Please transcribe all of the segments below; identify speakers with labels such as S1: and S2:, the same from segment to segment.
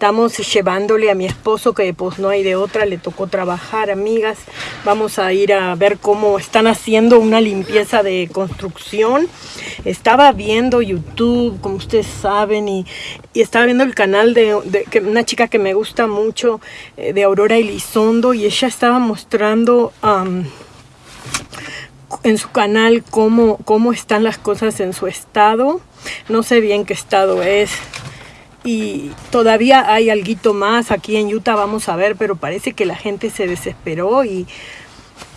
S1: Estamos llevándole a mi esposo que pues no hay de otra, le tocó trabajar, amigas. Vamos a ir a ver cómo están haciendo una limpieza de construcción. Estaba viendo YouTube, como ustedes saben, y, estaba viendo el canal de, una chica que me gusta mucho, eh, de Aurora Elizondo, y ella estaba mostrando en su canal cómo, cómo están las cosas en su estado. No sé bien qué estado es, y todavía hay algo más aquí en Utah, vamos a ver, pero parece que la gente se desesperó y,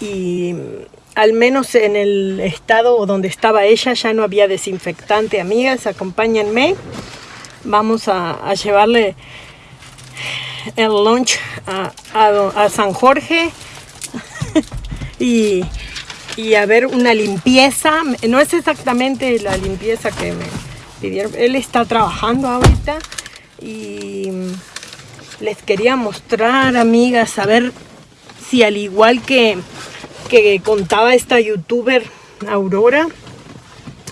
S1: y al menos en el estado donde estaba ella ya no había desinfectante. Amigas, acompáñenme. Vamos a, llevarle el lunch a, a, San Jorge y, y a ver una limpieza. No es exactamente la limpieza que me él está trabajando ahorita y les quería mostrar, amigas, a ver si al igual que, que contaba esta youtuber Aurora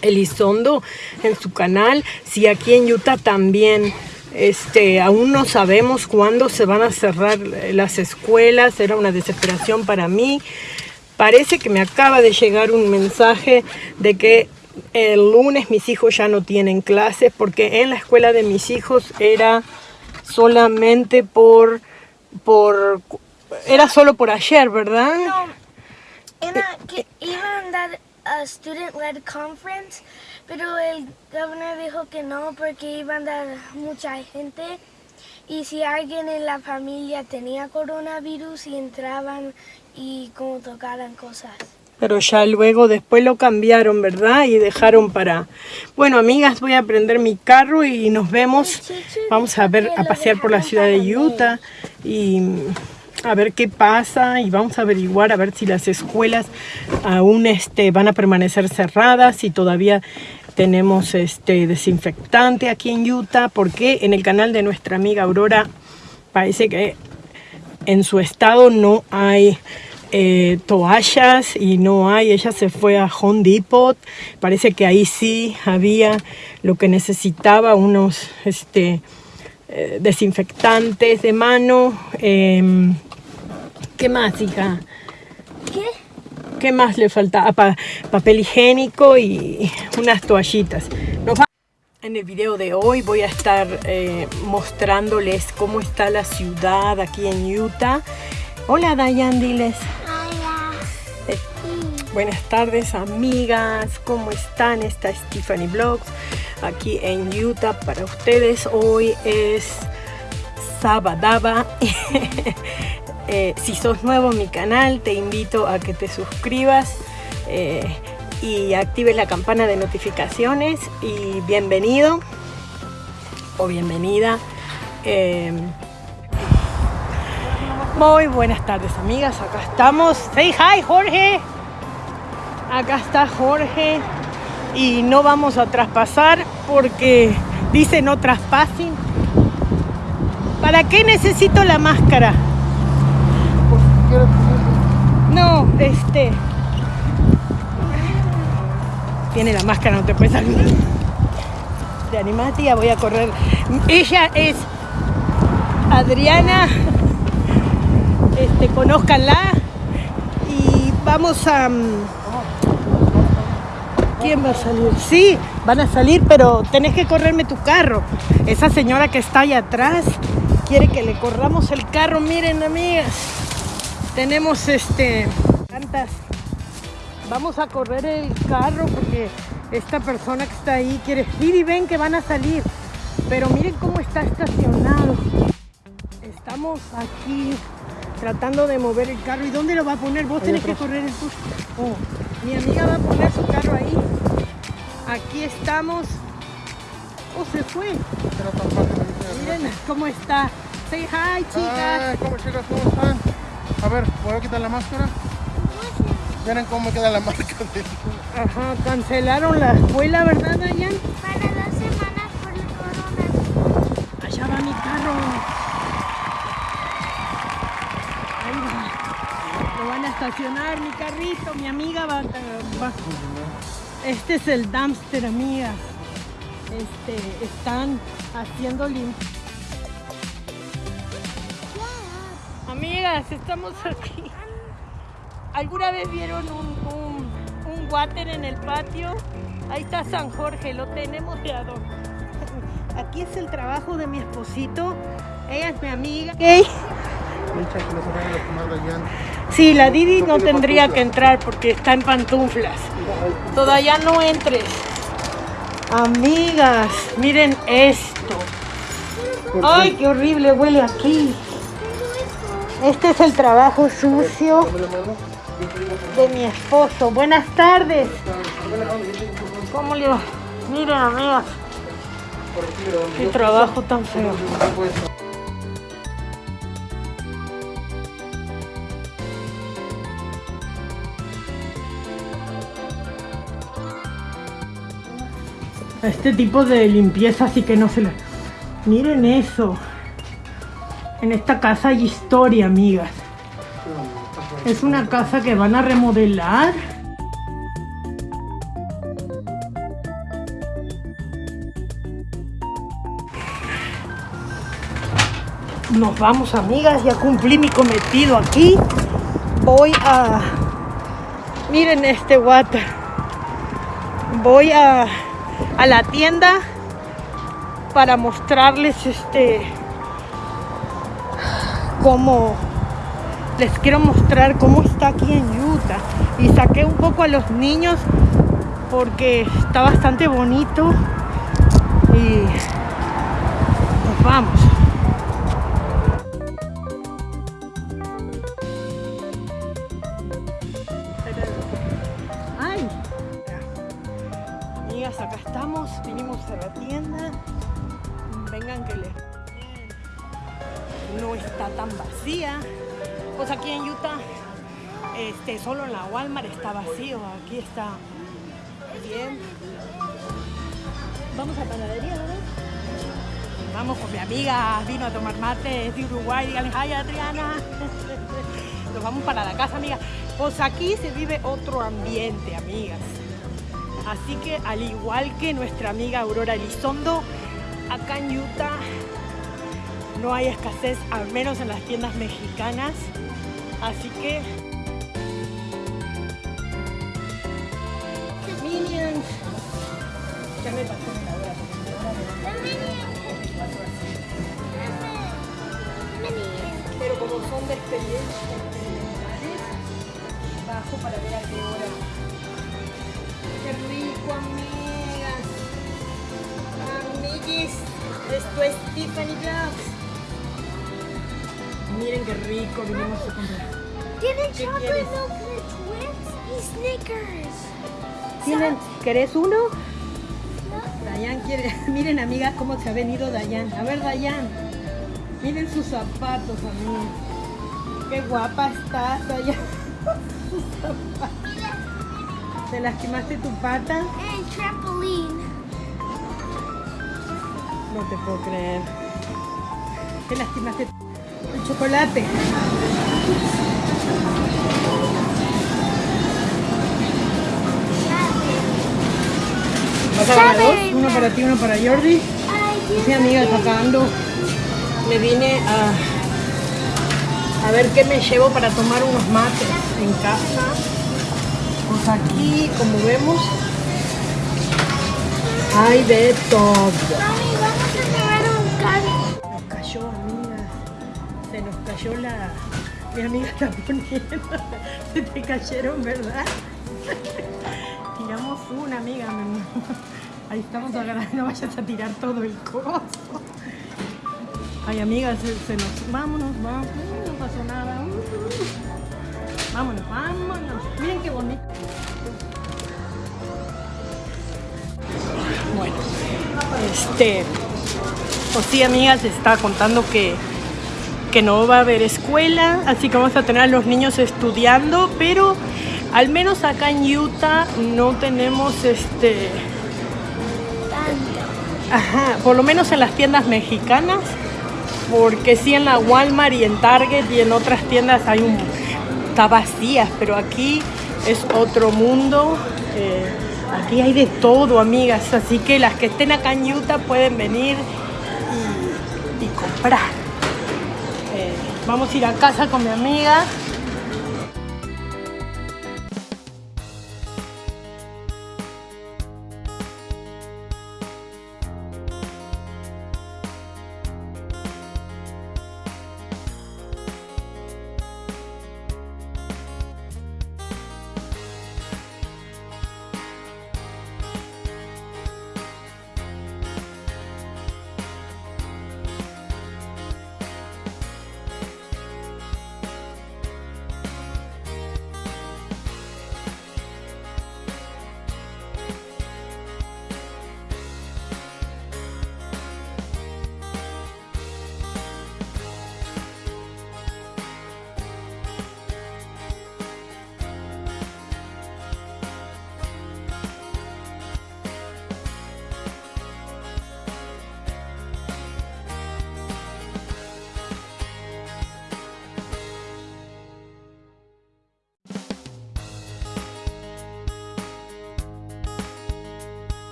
S1: Elizondo en su canal, si aquí en Utah también este, aún no sabemos cuándo se van a cerrar las escuelas, era una desesperación para mí. Parece que me acaba de llegar un mensaje de que el lunes mis hijos ya no tienen clases porque en la escuela de mis hijos era solamente por, por era solo por ayer, ¿verdad? No,
S2: que iban a dar a student-led conference, pero el gobernador dijo que no porque iban a dar mucha gente y si alguien en la familia tenía coronavirus y entraban y como tocaran cosas
S1: pero ya luego después lo cambiaron, ¿verdad? Y dejaron para... Bueno, amigas, voy a prender mi carro y nos vemos. Vamos a ver, a pasear por la ciudad de Utah y a ver qué pasa y vamos a averiguar a ver si las escuelas aún este, van a permanecer cerradas, y todavía tenemos este desinfectante aquí en Utah, porque en el canal de nuestra amiga Aurora parece que en su estado no hay eh, toallas y no hay, ella se fue a Home Depot, parece que ahí sí había lo que necesitaba, unos este, eh, desinfectantes de mano. Em, ¿Qué más, hija?
S2: ¿Qué?
S1: ¿Qué más le falta? Ah, papel higiénico y unas toallitas. En el video de hoy voy a estar eh, mostrándoles cómo está la ciudad aquí en Utah. Hola Dayan, diles. Buenas tardes amigas, ¿cómo están? Está Stephanie Vlogs aquí en Utah para ustedes. Hoy es Sabadaba. eh, si sos nuevo en mi canal, te invito a que te suscribas eh, y actives la campana de notificaciones y bienvenido o bienvenida. Eh, muy buenas tardes amigas, acá estamos. Say hi Jorge. Acá está Jorge y no vamos a traspasar porque dice no traspasen. ¿Para qué necesito la máscara? No, este... Tiene la máscara, no te puedes salir. De animatía voy a correr. Ella es Adriana. Este, conózcanla. Y vamos a... Mm, ¿Quién va a salir? Sí, van a salir, pero tenés que correrme tu carro. Esa señora que está allá atrás quiere que le corramos el carro. Miren, amigas, tenemos este... Tantas. Vamos a correr el carro porque esta persona que está ahí quiere... y ven que van a salir. Pero miren cómo está estacionado. Estamos aquí tratando de mover el carro. ¿Y dónde lo va a poner? Vos tenés que correr el bus. Oh, mi amiga va a poner su carro ahí. Aquí estamos. Oh, se fue. Miren cómo está. Say hi, chicas.
S3: ¿Cómo chicas? ¿Cómo están? A ver, ¿puedo quitar la máscara? Miren cómo queda la marca
S1: Ajá, cancelaron la escuela, ¿verdad, Dayan?
S2: Para dos semanas por el corona.
S1: Allá va mi carro. Ahí va. Lo a estacionar mi carrito, mi amiga va, va. Este es el dumpster, amigas. Este, están haciendo limpieza. amigas, estamos aquí. ¿Alguna vez vieron un, un, un water en el patio? Ahí está San Jorge, lo tenemos de adorno. Aquí es el trabajo de mi esposito. Ella es mi amiga. Okay.
S3: Micha, que les van a tomar Dayan.
S1: Sí, la Didi no tendría que entrar porque está en pantuflas. Todavía no entres. Amigas, miren esto. Ay, qué horrible huele aquí. Este es el trabajo sucio de mi esposo. Buenas tardes. ¿Cómo le va? Miren, amigas, qué trabajo tan feo. Este tipo de limpieza sí que no se le... Miren eso. En esta casa hay historia, amigas. Es una casa que van a remodelar. Nos vamos, amigas. Ya cumplí mi cometido aquí. Voy a... Miren este water. Voy a, a la tienda para mostrarles este... Cómo les quiero mostrar cómo está aquí en Utah. Y saqué un poco a los niños porque está bastante bonito. Y nos vamos. Este, solo en la Walmart está vacío. Aquí está bien. Vamos a panadería, ¿verdad? Vamos con mi amiga, vino a tomar mate, es de Uruguay. Díganle, hi Adriana. Nos vamos para la casa, amiga. Pues aquí se vive otro ambiente, amigas. Así que al igual que nuestra amiga Aurora Elizondo, acá en Utah no hay escasez, al menos en las tiendas mexicanas. Así que... Minions. Pero como son de experiencia bajo para ver a qué hora. Qué rico, amigas. Amiguis, esto es Tiffany Vlogs. Miren qué rico vinimos a comprar.
S2: Tienen
S1: ¿Qué
S2: chocolate milk Twix y Snickers.
S1: ¿Tienen, ¿Querés uno? Dayan quiere. Miren, amigas, cómo se ha venido Dayan. A ver, Dayan. Miren sus zapatos, amigas. Qué guapa estás, Dayan. Sus zapatos. ¿Te lastimaste tu pata?
S2: And trampoline.
S1: No te puedo creer. Te lastimaste el chocolate. ¿Vas a agarrar dos? Uno para ti, uno para Jordi. Sí, amiga, acá ando. Me vine a, a ver qué me llevo para tomar unos mates en casa. Pues aquí, como vemos, hay de todo.
S2: Mami, vamos a tomar un carro.
S1: Nos cayó, amiga. Se nos cayó la. Mi amiga está poniendo. Se te cayeron, ¿verdad? Una, amiga. Ahí estamos agarrando. No vayas a tirar todo el coso. Ay, amiga, se, nos. Vámonos, vamos. No pasó nada. Vámonos, vámonos. Miren qué bonito. Bueno, este. Pues sí, amigas, está contando que, que no va a haber escuela, así que vamos a tener a los niños estudiando, pero al menos acá en Utah no tenemos este. Ajá, por lo menos en las tiendas mexicanas, porque sí en la Walmart y en Target y en otras tiendas hay un. está vacías, pero aquí es otro mundo. eh, aquí hay de todo, amigas, así que las que estén acá en Utah pueden venir y, y comprar. Eh, Vamos a ir a casa con mi amiga.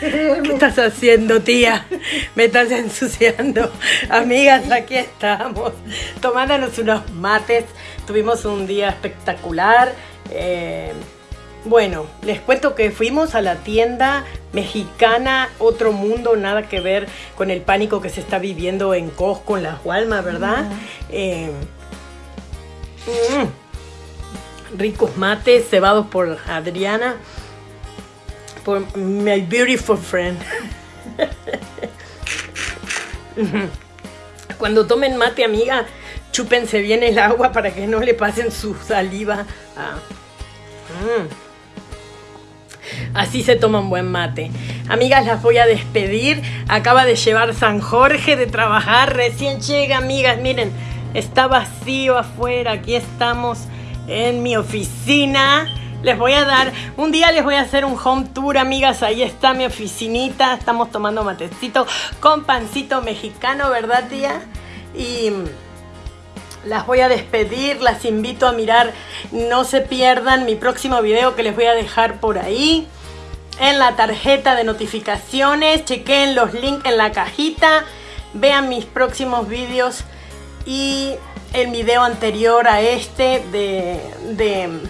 S1: ¿Qué estás haciendo, tía? Me estás ensuciando. Amigas, aquí estamos, tomándonos unos mates. Tuvimos un día espectacular. Eh, bueno, les cuento que fuimos a la tienda mexicana Otro Mundo, nada que ver con el pánico que se está viviendo en Costco, en las Walmart, ¿verdad? Eh, mm, ricos mates cebados por Adriana my beautiful friend. Cuando tomen mate, amiga, chúpense bien el agua para que no le pasen su saliva. Mm. Así se toma un buen mate. Amigas, las voy a despedir. Acaba de llevar San Jorge de trabajar. Recién llega, amigas. Miren, está vacío afuera. Aquí estamos en mi oficina. Les voy a dar, un día les voy a hacer un home tour, amigas. Ahí está mi oficinita. Estamos tomando matecito con pancito mexicano, ¿verdad, tía? Y las voy a despedir, las invito a mirar, no se pierdan mi próximo video que les voy a dejar por ahí. En la tarjeta de notificaciones, chequen los links en la cajita, vean mis próximos videos y el video anterior a este de, de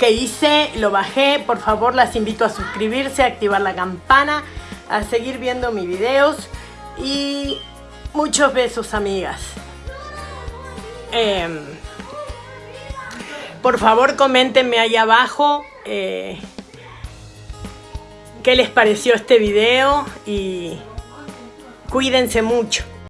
S1: que hice, lo bajé. Por favor, las invito a suscribirse, a activar la campana, a seguir viendo mis videos. Y muchos besos, amigas. Em, por favor, coméntenme ahí abajo eh, qué les pareció este video y cuídense mucho.